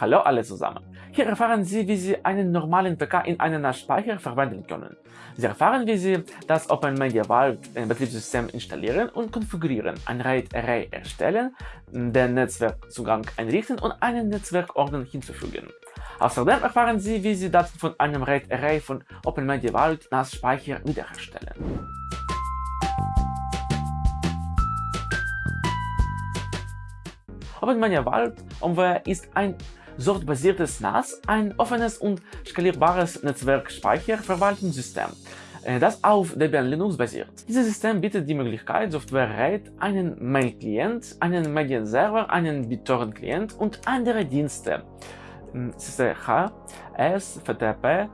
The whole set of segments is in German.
Hallo alle zusammen! Hier erfahren Sie, wie Sie einen normalen PK in einen NAS-Speicher verwenden können. Sie erfahren, wie Sie das Open Media Vault Betriebssystem installieren und konfigurieren, ein RAID-Array erstellen, den Netzwerkzugang einrichten und einen Netzwerkordner hinzufügen. Außerdem erfahren Sie, wie Sie Daten von einem RAID-Array von Open Media Vault NAS-Speicher wiederherstellen. OpenMania Vault OMWare ist ein sortbasiertes NAS, ein offenes und skalierbares Netzwerkspeicherverwaltungssystem, äh, das auf Debian Linux basiert. Dieses System bietet die Möglichkeit, Software RAID, einen Mail-Client, einen Medienserver, einen BitTorrent-Client und andere Dienste CCH, S, FTP,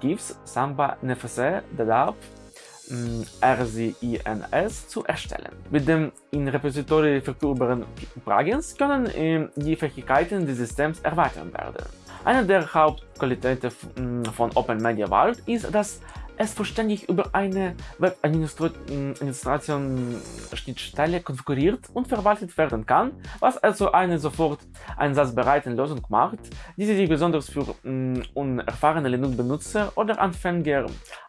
GIFs, Samba, NFC, DADAP, RCINS zu erstellen. Mit dem in Repository verfügbaren Plugins können die Fähigkeiten des Systems erweitert werden. Eine der Hauptqualitäten von Open Media Vault ist, dass es vollständig über eine Web-Administration-Schnittstelle konfiguriert und verwaltet werden kann, was also eine sofort einsatzbereite Lösung macht, die sich besonders für unerfahrene Linux-Benutzer oder Anfänger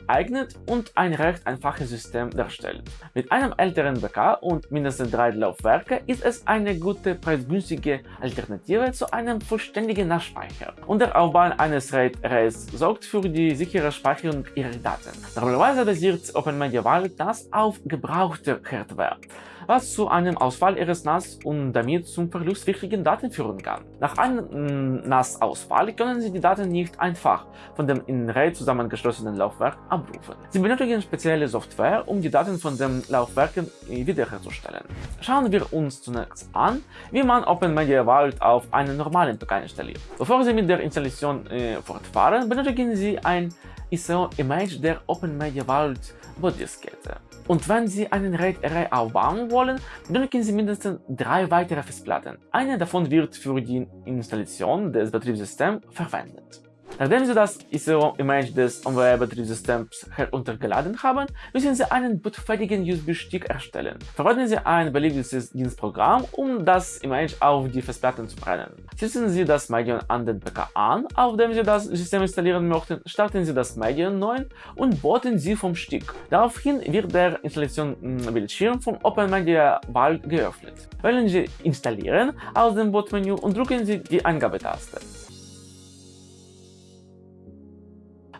eignet und ein recht einfaches System darstellt. Mit einem älteren BK und mindestens drei Laufwerke ist es eine gute preisgünstige Alternative zu einem vollständigen NAS-Speicher. Und der Aufbau eines RAID-Arrays sorgt für die sichere Speicherung Ihrer Daten. Normalerweise basiert Open Media Vault NAS auf gebrauchter Hardware, was zu einem Ausfall Ihres NAS und damit zum Verlust wichtigen Daten führen kann. Nach einem NAS-Ausfall können Sie die Daten nicht einfach von dem in RAID zusammengeschlossenen Laufwerk abrufen. Sie benötigen spezielle Software, um die Daten von den Laufwerken wiederherzustellen. Schauen wir uns zunächst an, wie man Open Media Vault auf einen normalen PC installiert. Bevor Sie mit der Installation äh, fortfahren, benötigen Sie ein ISO-Image der Open Media Vault Bootdiskette. Und wenn Sie einen RAID-Array aufbauen wollen, benötigen Sie mindestens drei weitere Festplatten. Eine davon wird für die Installation des Betriebssystems verwendet. Nachdem Sie das ISO-Image des OnWare-Betriebssystems heruntergeladen haben, müssen Sie einen bootfähigen USB-Stick erstellen. Verwenden Sie ein beliebiges Dienstprogramm, um das Image auf die Festplatten zu brennen. Schließen Sie das Medium an den PK an, auf dem Sie das System installieren möchten, starten Sie das Medium neu und booten Sie vom Stick. Daraufhin wird der Installationsbildschirm von Open Media Vault geöffnet. Wählen Sie Installieren aus dem Bootmenü und drücken Sie die Eingabetaste.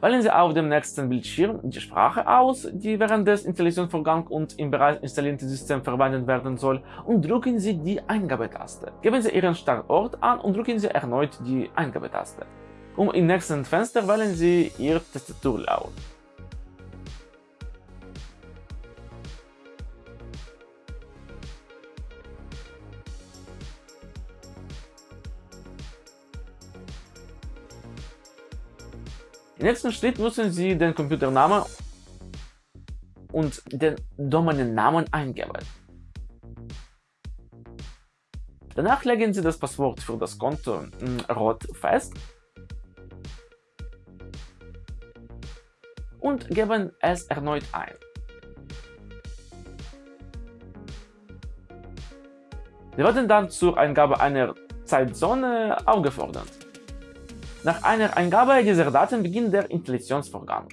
Wählen Sie auf dem nächsten Bildschirm die Sprache aus, die während des Installationsvorgangs und im bereits installierten System verwendet werden soll und drücken Sie die Eingabetaste. Geben Sie Ihren Standort an und drücken Sie erneut die Eingabetaste. Um im nächsten Fenster wählen Sie Ihr Tastaturlaut. Im nächsten Schritt müssen Sie den Computernamen und den Domänennamen eingeben. Danach legen Sie das Passwort für das Konto rot fest und geben es erneut ein. Sie werden dann zur Eingabe einer Zeitzone aufgefordert. Nach einer Eingabe dieser Daten beginnt der Installationsvorgang.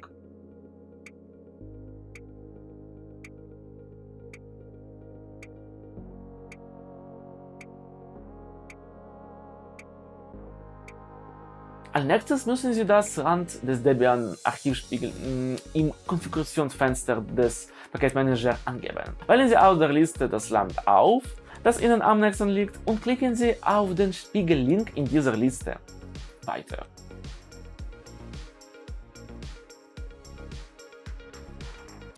Als nächstes müssen Sie das Rand des Debian-Archivspiegels im Konfigurationsfenster des Paketmanagers angeben. Wählen Sie aus der Liste das Land auf, das Ihnen am nächsten liegt und klicken Sie auf den Spiegel-Link in dieser Liste weiter.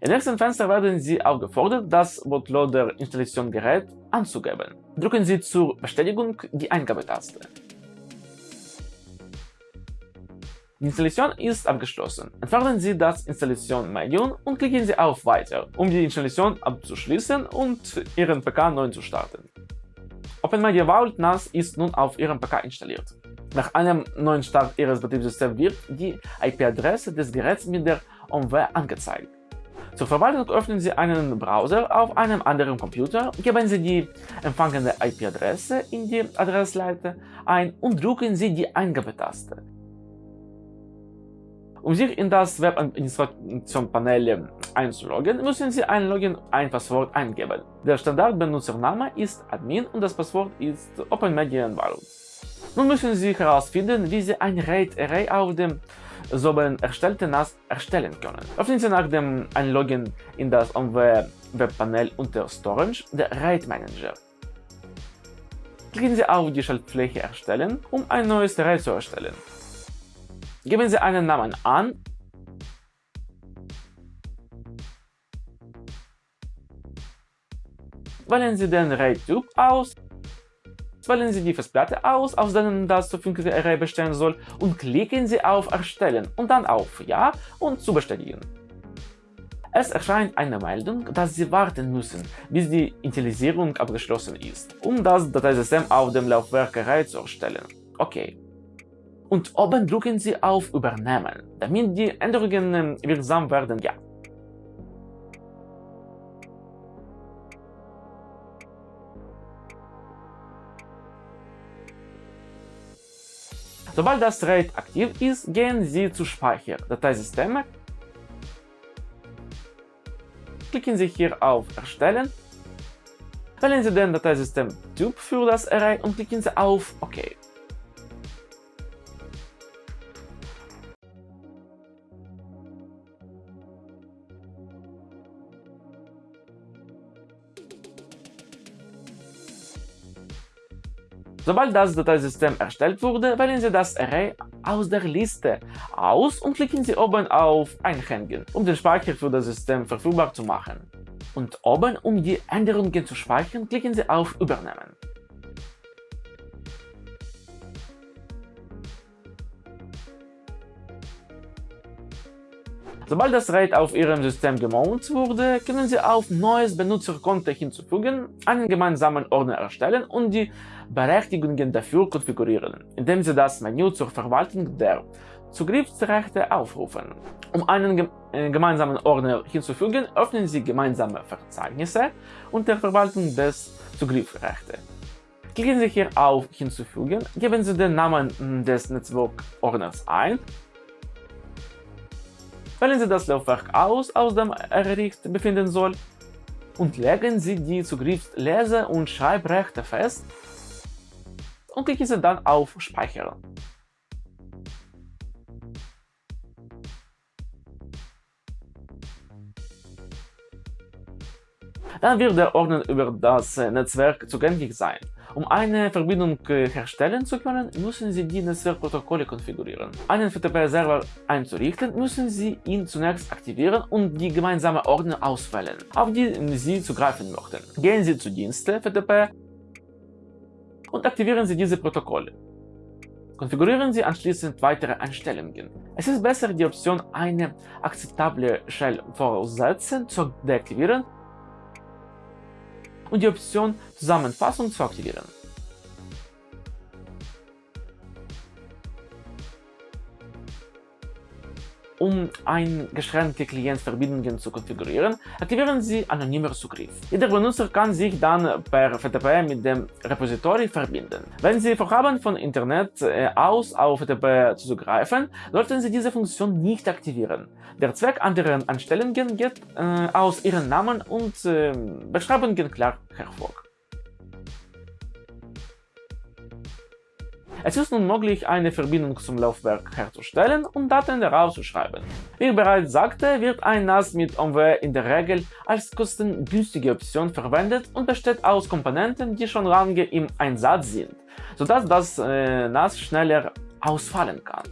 Im nächsten Fenster werden Sie aufgefordert, das Bootloader-Installationsgerät anzugeben. Drücken Sie zur Bestätigung die Eingabetaste. Die Installation ist abgeschlossen. Entfernen Sie das Installationsmedium und klicken Sie auf Weiter, um die Installation abzuschließen und Ihren PK neu zu starten. OpenMedia Vault NAS ist nun auf Ihrem PK installiert. Nach einem neuen Start Ihres Betriebssystems wird die IP-Adresse des Geräts mit der OMW angezeigt. Zur Verwaltung öffnen Sie einen Browser auf einem anderen Computer, geben Sie die empfangene IP-Adresse in die Adressleiste ein und drücken Sie die Eingabetaste. Um sich in das Webadministration-Panel einzuloggen, müssen Sie ein Login ein Passwort eingeben. Der Standardbenutzername ist Admin und das Passwort ist Open Media Environment. Nun müssen Sie herausfinden, wie Sie ein RAID-Array auf dem soeben erstellten NAS erstellen können. Öffnen Sie nach dem Einloggen in das OMW Webpanel unter Storage der RAID Manager. Klicken Sie auf die Schaltfläche Erstellen, um ein neues Array zu erstellen. Geben Sie einen Namen an Wählen Sie den RAID-Typ aus, wählen Sie die Festplatte aus, aus der das zukünftige Array bestehen soll und klicken Sie auf Erstellen und dann auf Ja und zu bestätigen. Es erscheint eine Meldung, dass Sie warten müssen, bis die Initialisierung abgeschlossen ist, um das Dateisystem auf dem Laufwerk Array zu erstellen. Okay und oben drücken Sie auf Übernehmen, damit die Änderungen wirksam werden. Ja. Sobald das RAID aktiv ist, gehen Sie zu Speicher, Dateisysteme, klicken Sie hier auf Erstellen, wählen Sie den Dateisystem-Typ für das Array und klicken Sie auf OK. Sobald das Dateisystem erstellt wurde, wählen Sie das Array aus der Liste aus und klicken Sie oben auf Einhängen, um den Speicher für das System verfügbar zu machen. Und oben, um die Änderungen zu speichern, klicken Sie auf Übernehmen. Sobald das RAID auf Ihrem System gemountet wurde, können Sie auf Neues Benutzerkonto hinzufügen, einen gemeinsamen Ordner erstellen und die Berechtigungen dafür konfigurieren, indem Sie das Menü zur Verwaltung der Zugriffsrechte aufrufen. Um einen äh, gemeinsamen Ordner hinzufügen, öffnen Sie gemeinsame Verzeichnisse unter Verwaltung des Zugriffsrechte. Klicken Sie hier auf Hinzufügen, geben Sie den Namen des Netzwerkordners ein Wählen Sie das Laufwerk aus, aus dem er befinden soll und legen Sie die Zugriffslese- und Schreibrechte fest und klicken Sie dann auf Speichern. Dann wird der Ordner über das Netzwerk zugänglich sein. Um eine Verbindung herstellen zu können, müssen Sie die Netzwerkprotokolle konfigurieren. Einen FTP-Server einzurichten, müssen Sie ihn zunächst aktivieren und die gemeinsame Ordner auswählen, auf die Sie zugreifen möchten. Gehen Sie zu Dienste FTP und aktivieren Sie diese Protokolle. Konfigurieren Sie anschließend weitere Einstellungen. Es ist besser, die Option eine akzeptable Shell voraussetzen zu deaktivieren und die Option Zusammenfassung zu aktivieren. Um eingeschränkte Klientverbindungen zu konfigurieren, aktivieren Sie anonymer Zugriff. Jeder Benutzer kann sich dann per FTP mit dem Repository verbinden. Wenn Sie vorhaben, von Internet äh, aus auf FTP zuzugreifen, sollten Sie diese Funktion nicht aktivieren. Der Zweck anderer Anstellungen geht äh, aus Ihren Namen und äh, Beschreibungen klar hervor. Es ist nun möglich, eine Verbindung zum Laufwerk herzustellen und Daten daraus zu schreiben. Wie ich bereits sagte, wird ein NAS mit OMW in der Regel als kostengünstige Option verwendet und besteht aus Komponenten, die schon lange im Einsatz sind, sodass das äh, NAS schneller ausfallen kann.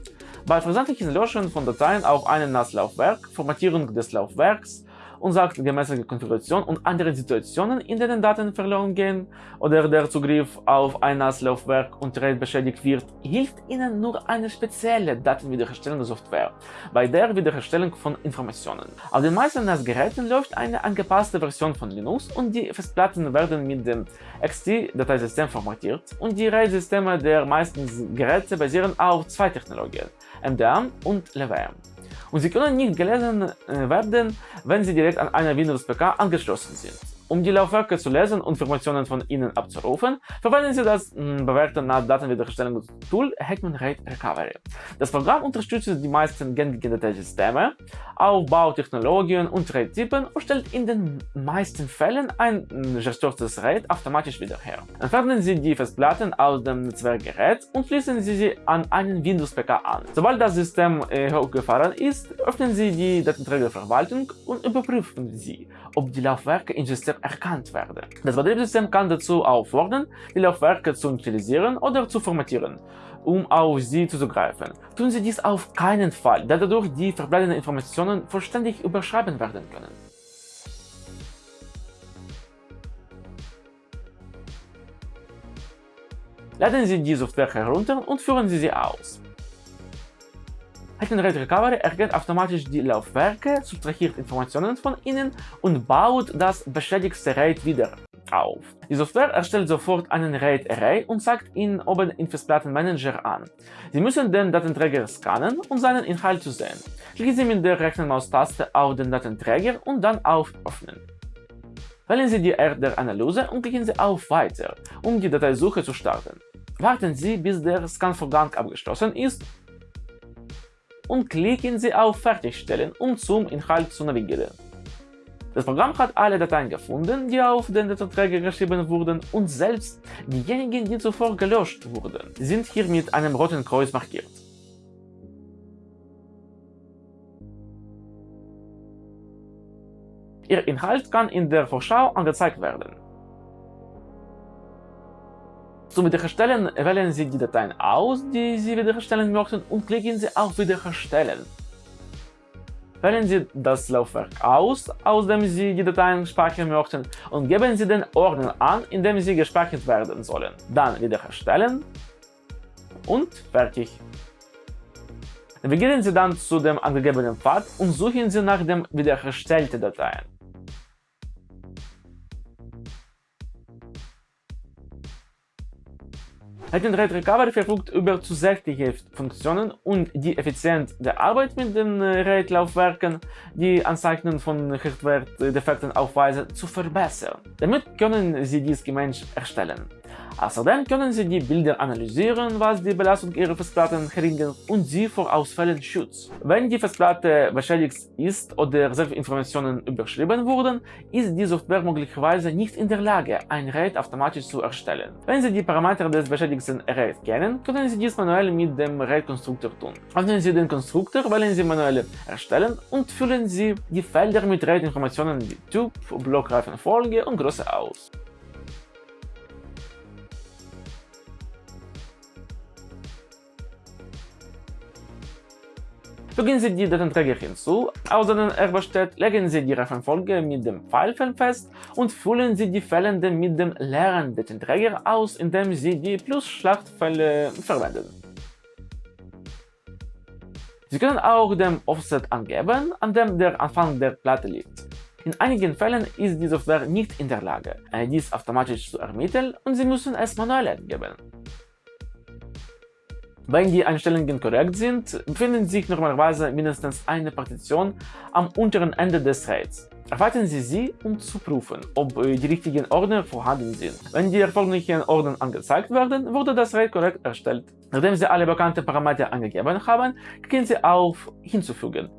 Bei versandlichen Löschen von Dateien auf einem NAS-Laufwerk, Formatierung des Laufwerks, unsachgemäße Konfiguration und andere Situationen, in denen Daten verloren gehen oder der Zugriff auf ein NAS-Laufwerk und RAID beschädigt wird, hilft Ihnen nur eine spezielle Datenwiederherstellungssoftware bei der Wiederherstellung von Informationen. Auf den meisten NAS-Geräten läuft eine angepasste Version von Linux und die Festplatten werden mit dem XT-Dateisystem formatiert und die RAID-Systeme der meisten Geräte basieren auf zwei Technologien, MDM und LVM. Und sie können nicht gelesen werden, wenn sie direkt an einer Windows-PK angeschlossen sind. Um die Laufwerke zu lesen und Informationen von ihnen abzurufen, verwenden Sie das mh, bewährte NAT-Datenwiederherstellungstool Hetman RAID Recovery. Das Programm unterstützt die meisten gängigen Dateisysteme, Aufbautechnologien und RAID-Typen und stellt in den meisten Fällen ein gesturztes RAID automatisch wieder her. Entfernen Sie die Festplatten aus dem Netzwerkgerät und schließen Sie sie an einen Windows-PK an. Sobald das System äh, hochgefahren ist, öffnen Sie die Datenträgerverwaltung und überprüfen Sie, ob die Laufwerke im System erkannt werden. Das Betriebssystem kann dazu auffordern, die Laufwerke zu initialisieren oder zu formatieren, um auf sie zuzugreifen. Tun Sie dies auf keinen Fall, da dadurch die verbleibenden Informationen vollständig überschreiben werden können. Laden Sie die Software herunter und führen Sie sie aus. Hackenrate Recovery erkennt automatisch die Laufwerke, subtrahiert Informationen von ihnen und baut das beschädigte RAID wieder auf. Die Software erstellt sofort einen RAID-Array und zeigt ihn oben im Festplattenmanager an. Sie müssen den Datenträger scannen, um seinen Inhalt zu sehen. Klicken Sie mit der rechten Maustaste auf den Datenträger und dann auf Öffnen. Wählen Sie die Art der Analyse und klicken Sie auf Weiter, um die Dateisuche zu starten. Warten Sie, bis der Scanvorgang abgeschlossen ist und klicken Sie auf Fertigstellen, um zum Inhalt zu navigieren. Das Programm hat alle Dateien gefunden, die auf den Datenträger geschrieben wurden und selbst diejenigen, die zuvor gelöscht wurden, sind hier mit einem roten Kreuz markiert. Ihr Inhalt kann in der Vorschau angezeigt werden. Zum Wiederherstellen wählen Sie die Dateien aus, die Sie wiederherstellen möchten und klicken Sie auf Wiederherstellen. Wählen Sie das Laufwerk aus, aus dem Sie die Dateien speichern möchten und geben Sie den Ordner an, in dem sie gespeichert werden sollen. Dann Wiederherstellen und fertig. Navigieren Sie dann zu dem angegebenen Pfad und suchen Sie nach den wiederherstellten Dateien. Hackenrate Recovery verfügt über zusätzliche Funktionen und die Effizienz der Arbeit mit den äh, RAID-Laufwerken, die Anzeichen von Hardware-Defekten aufweisen, zu verbessern. Damit können Sie dies gemäß erstellen. Außerdem können Sie die Bilder analysieren, was die Belastung Ihrer Festplatten verringert und sie vor Ausfällen schützt. Wenn die Festplatte beschädigt ist oder Informationen überschrieben wurden, ist die Software möglicherweise nicht in der Lage, ein RAID automatisch zu erstellen. Wenn Sie die Parameter des beschädigten RAID kennen, können Sie dies manuell mit dem RAID-Konstruktor tun. Öffnen Sie den Konstruktor, wählen Sie manuell Erstellen und füllen Sie die Felder mit RAID-Informationen wie Typ, Blockreifenfolge und Größe aus. Fügen Sie die Datenträger hinzu, aus denen er legen Sie die Reifenfolge mit dem Pfeilfeld fest und füllen Sie die Fehlende mit dem leeren Datenträger aus, indem Sie die Plus-Schlachtfälle verwenden. Sie können auch den Offset angeben, an dem der Anfang der Platte liegt. In einigen Fällen ist die Software nicht in der Lage, dies automatisch zu ermitteln und Sie müssen es manuell eingeben. Wenn die Einstellungen korrekt sind, befindet sich normalerweise mindestens eine Partition am unteren Ende des RAIDs. Erweitern Sie sie, um zu prüfen, ob die richtigen Ordner vorhanden sind. Wenn die erforderlichen Ordner angezeigt werden, wurde das RAID korrekt erstellt. Nachdem Sie alle bekannten Parameter angegeben haben, klicken Sie auf Hinzufügen.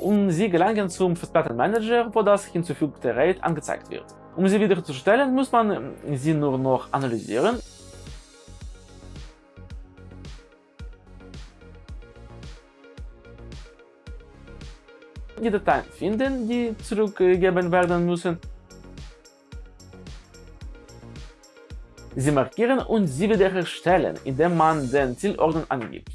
Und Sie gelangen zum Festplattenmanager, wo das hinzufügte RAID angezeigt wird. Um sie wiederzustellen, muss man sie nur noch analysieren die Dateien finden, die zurückgegeben werden müssen. Sie markieren und sie wiederherstellen, indem man den Zielordner angibt.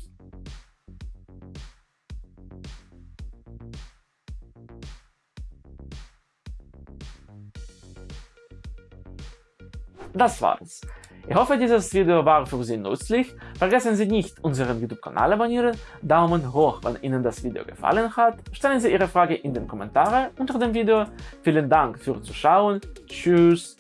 Das war's. Ich hoffe, dieses Video war für Sie nützlich. Vergessen Sie nicht, unseren YouTube-Kanal abonnieren, Daumen hoch, wenn Ihnen das Video gefallen hat, stellen Sie Ihre Frage in den Kommentaren unter dem Video. Vielen Dank fürs Zuschauen, tschüss